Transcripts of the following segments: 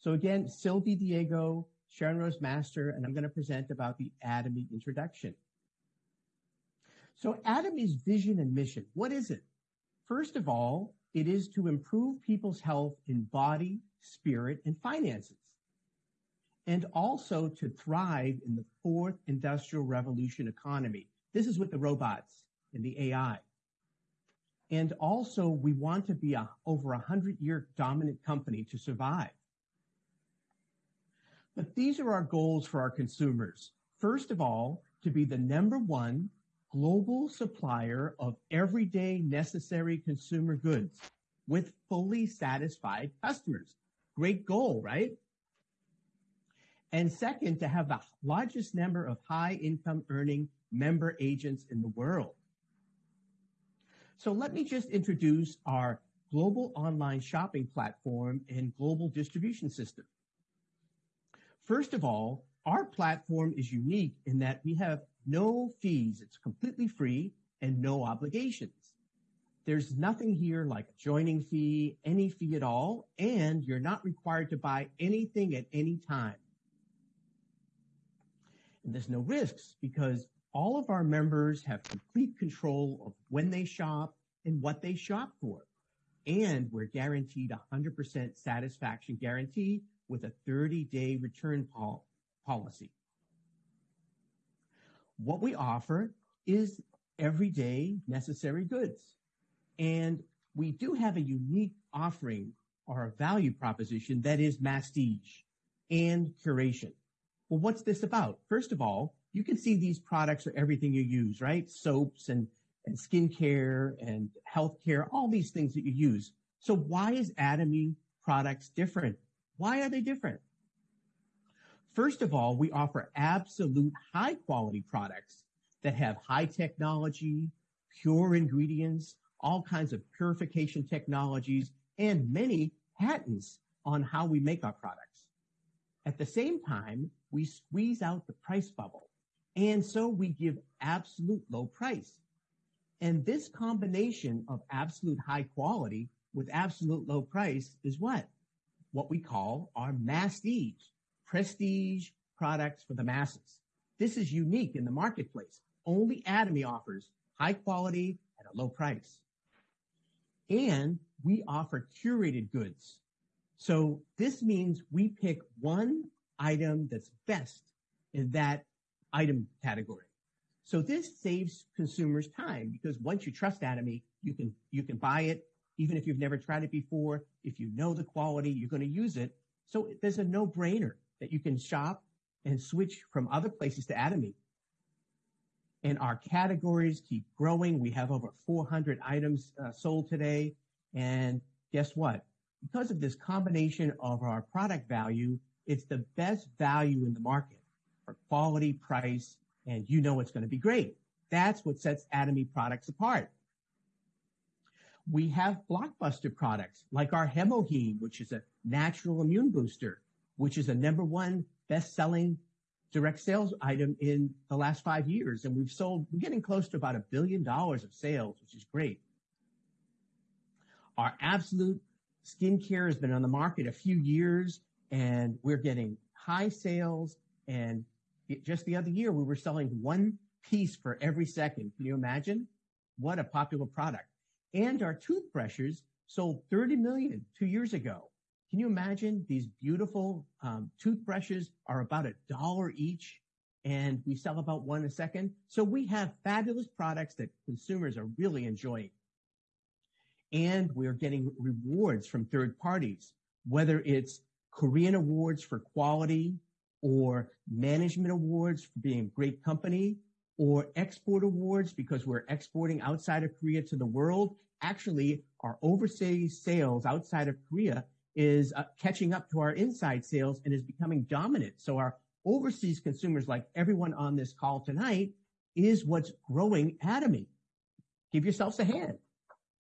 So again, Sylvie Diego, Sharon Rose Master, and I'm going to present about the Atomy introduction. So Atomy's vision and mission, what is it? First of all, it is to improve people's health in body, spirit, and finances. And also to thrive in the fourth industrial revolution economy. This is with the robots and the AI. And also we want to be a over a hundred year dominant company to survive. But these are our goals for our consumers. First of all, to be the number one global supplier of everyday necessary consumer goods with fully satisfied customers. Great goal, right? And second, to have the largest number of high income earning member agents in the world. So let me just introduce our global online shopping platform and global distribution system. First of all, our platform is unique in that we have no fees. It's completely free and no obligations. There's nothing here like a joining fee, any fee at all, and you're not required to buy anything at any time. And there's no risks because all of our members have complete control of when they shop and what they shop for. And we're guaranteed 100% satisfaction guarantee with a 30 day return pol- policy. What we offer is everyday necessary goods. And we do have a unique offering or a value proposition that is mastige and curation. Well, what's this about? First of all, you can see these products are everything you use, right? Soaps and, and skincare and healthcare, all these things that you use. So why is Atomy products different? Why are they different? First of all, we offer absolute high quality products that have high technology, pure ingredients, all kinds of purification technologies, and many patents on how we make our products. At the same time, we squeeze out the price bubble. And so we give absolute low price. And this combination of absolute high quality with absolute low price is what? What we call our mastige, prestige products for the masses. This is unique in the marketplace. Only Atomy offers high quality at a low price. And we offer curated goods. So this means we pick one item that's best in that item category. So this saves consumers time because once you trust Atomy, you can, you can buy it even if you've never tried it before. If you know the quality, you're going to use it. So there's a no brainer that you can shop and switch from other places to Atomy. And our categories keep growing. We have over 400 items uh, sold today. And guess what? Because of this combination of our product value, it's the best value in the market for quality, price, and you know it's going to be great. That's what sets Atomy products apart. We have blockbuster products like our HemoHIM, which is a natural immune booster which is a number one best-selling direct sales item in the last five years. And we've sold, we're getting close to about a billion dollars of sales, which is great. Our absolute skincare has been on the market a few years and we're getting high sales. And just the other year, we were selling one piece for every second. Can you imagine? What a popular product. And our toothbrushes sold 30 million two years ago. Can you imagine these beautiful um, toothbrushes are about a dollar each and we sell about one a second. So we have fabulous products that consumers are really enjoying. And we're getting rewards from third parties, whether it's Korean awards for quality or management awards for being a great company or export awards because we're exporting outside of Korea to the world. Actually, our overseas sales outside of Korea is uh, catching up to our inside sales and is becoming dominant. So our overseas consumers, like everyone on this call tonight, is what's growing Atomy. Give yourselves a hand.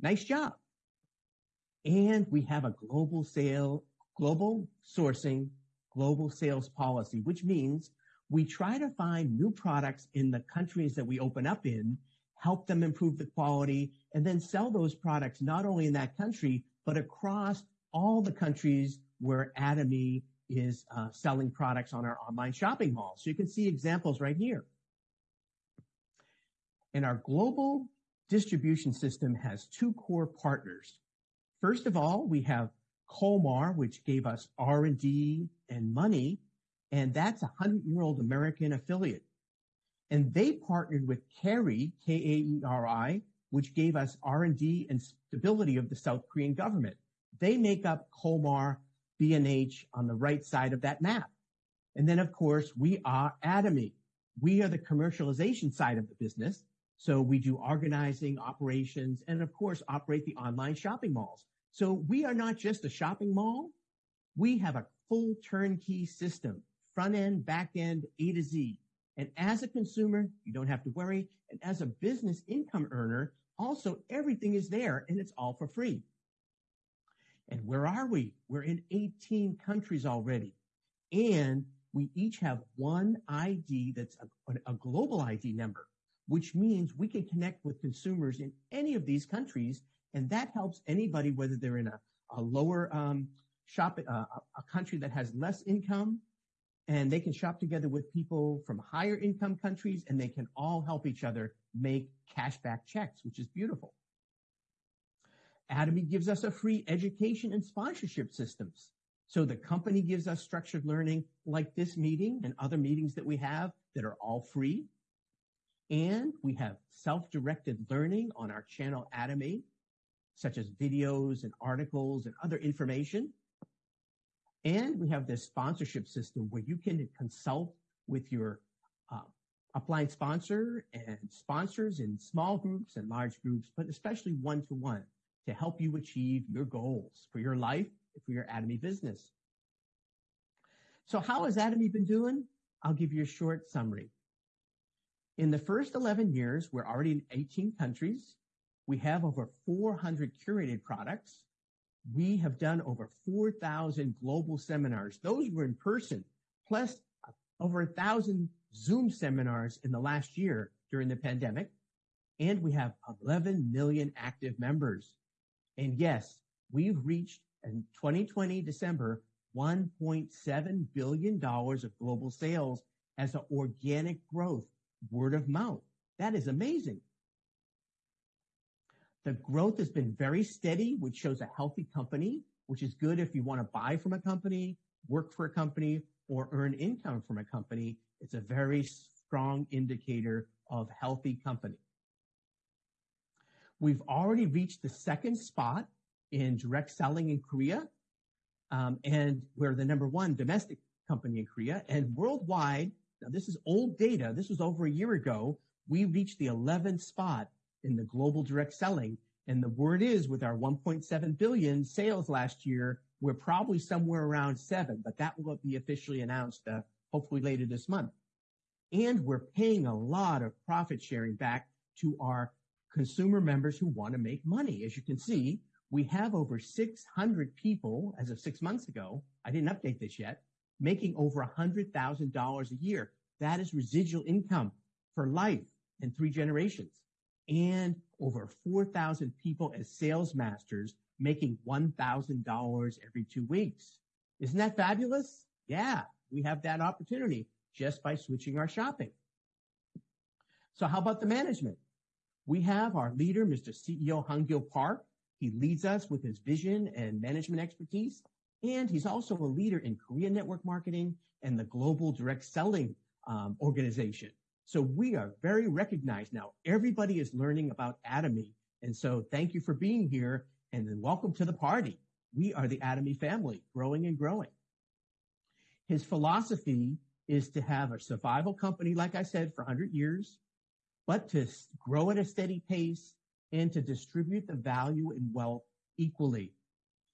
Nice job. And we have a global sale, global sourcing, global sales policy, which means we try to find new products in the countries that we open up in, help them improve the quality, and then sell those products not only in that country, but across all the countries where Atomy is uh, selling products on our online shopping mall. So you can see examples right here. And our global distribution system has two core partners. First of all, we have Kolmar, which gave us R&D and money, and that's a hundred-year-old American affiliate. And they partnered with Kaeri, K-A-E-R-I, which gave us R&D and stability of the South Korean government. They make up Kolmar, B&H on the right side of that map. And then, of course, we are Atomy. We are the commercialization side of the business. So we do organizing, operations, and of course, operate the online shopping malls. So we are not just a shopping mall. We have a full turnkey system, front end, back end, A to Z. And as a consumer, you don't have to worry. And as a business income earner, also everything is there and it's all for free. And where are we? We're in 18 countries already. And we each have one ID that's a, global ID number which means we can connect with consumers in any of these countries. And that helps anybody, whether they're in a, a lower um, shop, uh, a country that has less income, and they can shop together with people from higher income countries, and they can all help each other make cashback checks, which is beautiful. Atomy gives us a free education and sponsorship systems. So the company gives us structured learning like this meeting and other meetings that we have that are all free. And we have self-directed learning on our channel Atomy, such as videos and articles and other information. And we have this sponsorship system where you can consult with your uh, upline sponsor and sponsors in small groups and large groups, but especially one-to-one to help you achieve your goals for your life for your Atomy business. So how has Atomy been doing? I'll give you a short summary. In the first 11 years, we're already in 18 countries. We have over 400 curated products. We have done over 4,000 global seminars. Those were in person, plus over a thousand Zoom seminars in the last year during the pandemic. And we have 11 million active members. And yes, we've reached in 2020 December, $1.7 billion of global sales as an organic growth word of mouth. That is amazing. The growth has been very steady, which shows a healthy company, which is good if you want to buy from a company, work for a company, or earn income from a company. It's a very strong indicator of healthy company. We've already reached the second spot in direct selling in Korea, um, and we're the number one domestic company in Korea. And worldwide, now, this is old data. This was over a year ago. We reached the 11th spot in the global direct selling. And the word is with our 1.7 billion sales last year, we're probably somewhere around seven, but that will be officially announced uh, hopefully later this month. And we're paying a lot of profit sharing back to our consumer members who want to make money. As you can see, we have over 600 people as of six months ago. I didn't update this yet making over $100,000 a year. That is residual income for life and three generations. And over 4,000 people as sales masters making $1,000 every two weeks. Isn't that fabulous? Yeah, we have that opportunity just by switching our shopping. So how about the management? We have our leader, Mr. CEO Hangil Park. He leads us with his vision and management expertise. And he's also a leader in Korean network marketing and the global direct selling um, organization. So we are very recognized now. Everybody is learning about Atomy. And so thank you for being here and then welcome to the party. We are the Atomy family, growing and growing. His philosophy is to have a survival company, like I said, for 100 years, but to grow at a steady pace and to distribute the value and wealth equally.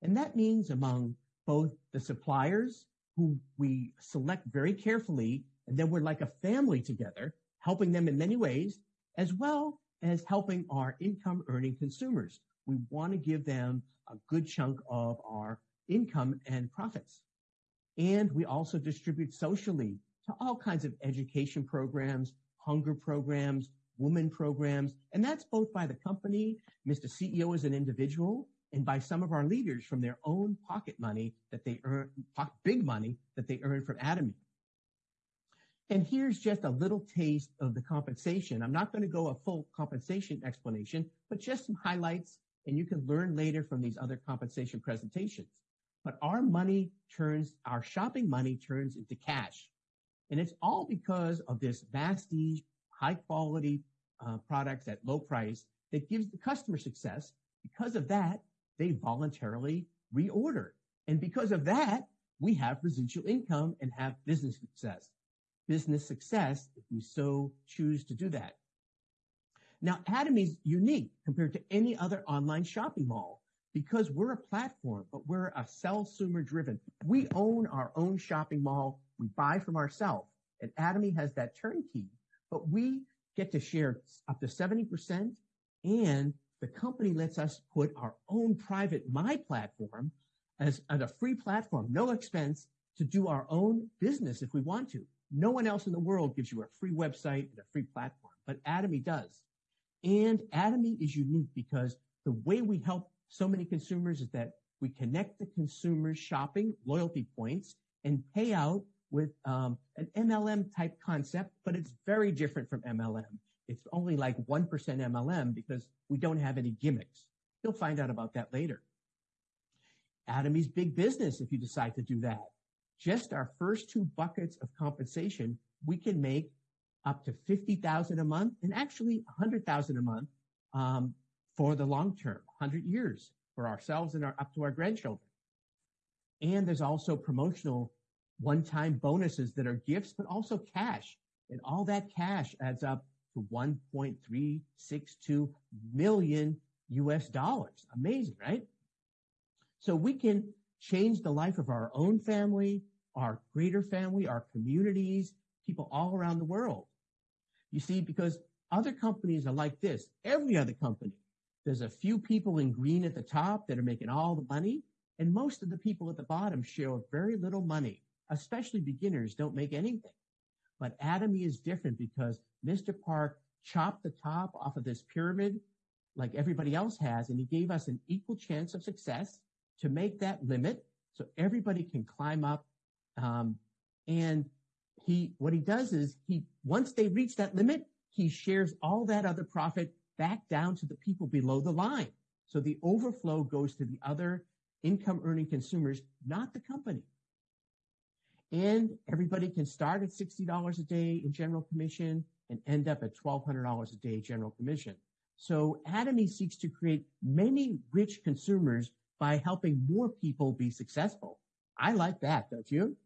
And that means among both the suppliers who we select very carefully, and then we're like a family together, helping them in many ways, as well as helping our income earning consumers. We want to give them a good chunk of our income and profits. And we also distribute socially to all kinds of education programs, hunger programs, women programs, and that's both by the company, Mr. CEO as an individual, and by some of our leaders from their own pocket money that they earn, big money that they earn from Atomy. And here's just a little taste of the compensation. I'm not going to go a full compensation explanation, but just some highlights, and you can learn later from these other compensation presentations. But our money turns, our shopping money turns into cash. And it's all because of this Mastige high quality uh, products at low price that gives the customer success. Because of that, they voluntarily reorder. And because of that, we have residual income and have business success. Business success if we so choose to do that. Now, Atomy is unique compared to any other online shopping mall because we're a platform, but we're a consumer driven. We own our own shopping mall. We buy from ourselves. And Atomy has that turnkey, but we get to share up to 70% and the company lets us put our own private my platform as, as a free platform, no expense to do our own business if we want to. No one else in the world gives you a free website and a free platform, but Atomy does. And Atomy is unique because the way we help so many consumers is that we connect the consumer's shopping loyalty points and pay out with um, an MLM type concept, but it's very different from MLM. It's only like 1% MLM because we don't have any gimmicks. You'll find out about that later. Atomy's big business if you decide to do that. Just our first two buckets of compensation, we can make up to 50,000 a month and actually 100,000 a month um, for the long term, 100 years for ourselves and our, up to our grandchildren. And there's also promotional one-time bonuses that are gifts, but also cash. And all that cash adds up to 1.362 million US dollars. Amazing, right? So we can change the life of our own family, our greater family, our communities, people all around the world. You see, because other companies are like this. Every other company, there's a few people in green at the top that are making all the money, and most of the people at the bottom share very little money especially beginners, don't make anything. But Atomy is different because Mr. Park chopped the top off of this pyramid like everybody else has, and he gave us an equal chance of success to make that limit so everybody can climb up. Um, and he, what he does is he, once they reach that limit, he shares all that other profit back down to the people below the line. So the overflow goes to the other income earning consumers, not the company. And everybody can start at $60 a day in general commission and end up at $1,200 a day general commission. So Atomy seeks to create many rich consumers by helping more people be successful. I like that, don't you?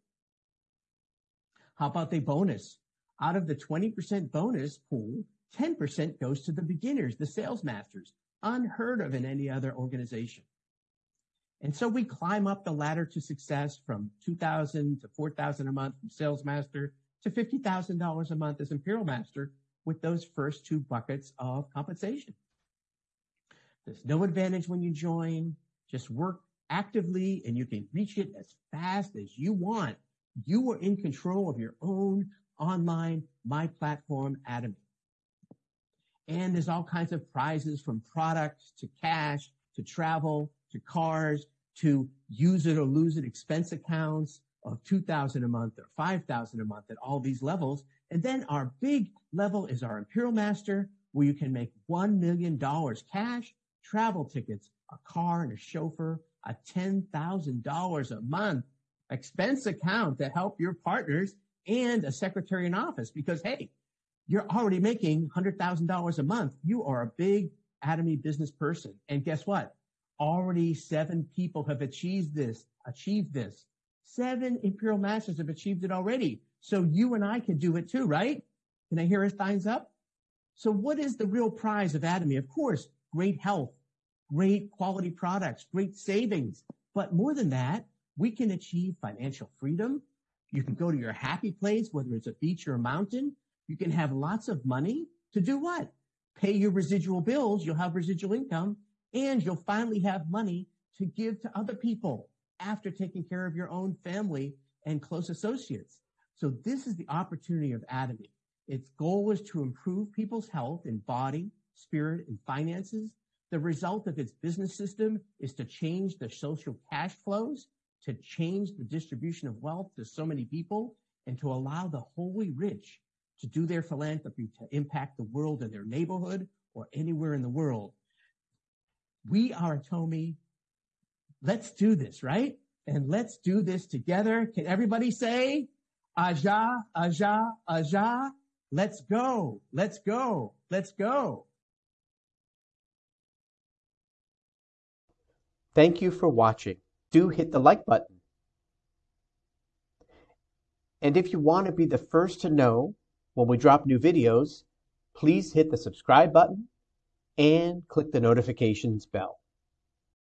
How about the bonus? Out of the 20% bonus pool, 10% goes to the beginners, the sales masters, unheard of in any other organization. And so we climb up the ladder to success from 2000 to 4000 a month from sales master to $50,000 a month as imperial master with those first two buckets of compensation. There's no advantage when you join. Just work actively and you can reach it as fast as you want. You are in control of your own online my platform Atomy. And there's all kinds of prizes from products to cash to travel to cars, to use it or lose it expense accounts of 2000 a month or 5000 a month at all these levels. And then our big level is our Imperial Master where you can make $1 million cash, travel tickets, a car and a chauffeur, a $10,000 a month expense account to help your partners and a secretary in office because hey, you're already making $100,000 a month. You are a big Atomy business person. And guess what? Already seven people have achieved this, achieved this. Seven Imperial Masters have achieved it already. So you and I can do it too, right? Can I hear a thumbs up? So what is the real prize of Atomy? Of course, great health, great quality products, great savings. But more than that, we can achieve financial freedom. You can go to your happy place, whether it's a beach or a mountain. You can have lots of money to do what? Pay your residual bills. You'll have residual income and you'll finally have money to give to other people after taking care of your own family and close associates. So this is the opportunity of Atomy. Its goal is to improve people's health in body, spirit, and finances The result of its business system is to change the social cash flows, to change the distribution of wealth to so many people, and to allow the holy rich to do their philanthropy to impact the world in their neighborhood or anywhere in the world. We are Atomy. Let's do this, right? And let's do this together. Can everybody say, Aja, Aja, Aja? Let's go. Let's go. Let's go. Thank you for watching. Do hit the like button. And if you want to be the first to know when we drop new videos, please hit the subscribe button and click the notifications bell.